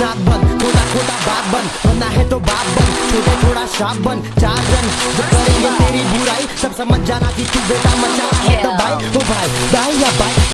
नाक बंद खोटा खोटा बात बन बनना है तो बाप बन छोटे थोड़ा शाप बन चार रन जो करेंगे तेरी बुराई सब समझ जाना कि तू बेटा मचा है तो भाई ओ भाई भाई या भाई